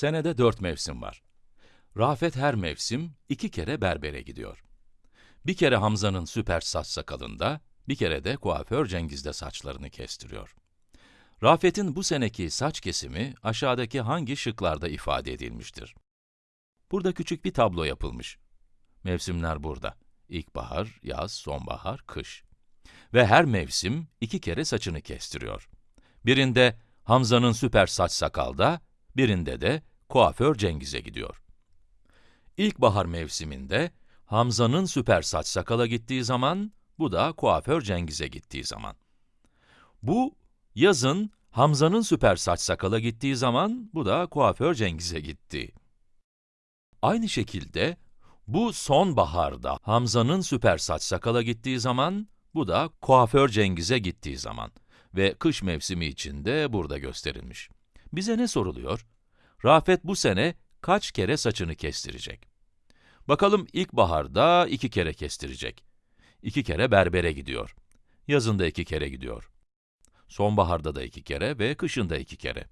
Senede dört mevsim var. Rafet her mevsim iki kere berbere gidiyor. Bir kere Hamza'nın süper saç sakalında, bir kere de kuaför Cengiz'de saçlarını kestiriyor. Rafet'in bu seneki saç kesimi aşağıdaki hangi şıklarda ifade edilmiştir? Burada küçük bir tablo yapılmış. Mevsimler burada. İlkbahar, yaz, sonbahar, kış. Ve her mevsim iki kere saçını kestiriyor. Birinde Hamza'nın süper saç sakalda, birinde de kuaför Cengiz'e gidiyor. İlkbahar mevsiminde Hamza'nın süper saç sakala gittiği zaman, bu da kuaför Cengiz'e gittiği zaman. Bu, yazın Hamza'nın süper saç sakala gittiği zaman, bu da kuaför Cengiz'e gitti. Aynı şekilde, bu sonbaharda Hamza'nın süper saç sakala gittiği zaman, bu da kuaför Cengiz'e gittiği zaman ve kış mevsimi için de burada gösterilmiş. Bize ne soruluyor? Rafet bu sene kaç kere saçını kestirecek? Bakalım ilkbaharda iki kere kestirecek. İki kere berbere gidiyor. Yazında iki kere gidiyor. Sonbaharda da iki kere ve kışında iki kere.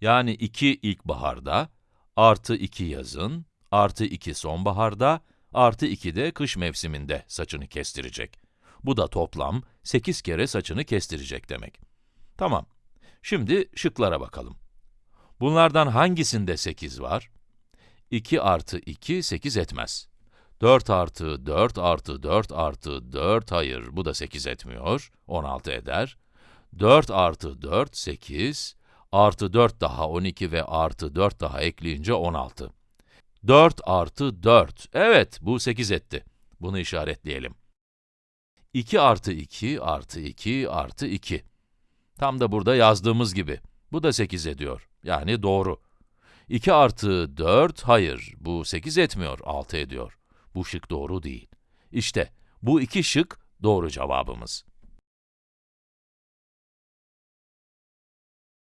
Yani iki ilkbaharda, artı iki yazın, artı iki sonbaharda, artı iki de kış mevsiminde saçını kestirecek. Bu da toplam 8 kere saçını kestirecek demek. Tamam. Şimdi şıklara bakalım. Bunlardan hangisinde 8 var? 2 artı 2, 8 etmez. 4 artı 4 artı 4 artı 4, hayır, bu da 8 etmiyor, 16 eder. 4 artı 4, 8, artı 4 daha 12 ve artı 4 daha ekleyince 16. 4 artı 4, evet, bu 8 etti. Bunu işaretleyelim. 2 artı 2 artı 2 artı 2. Tam da burada yazdığımız gibi. Bu da 8 ediyor. Yani doğru. 2 artı 4, hayır, bu 8 etmiyor, 6 ediyor. Bu şık doğru değil. İşte, bu iki şık doğru cevabımız.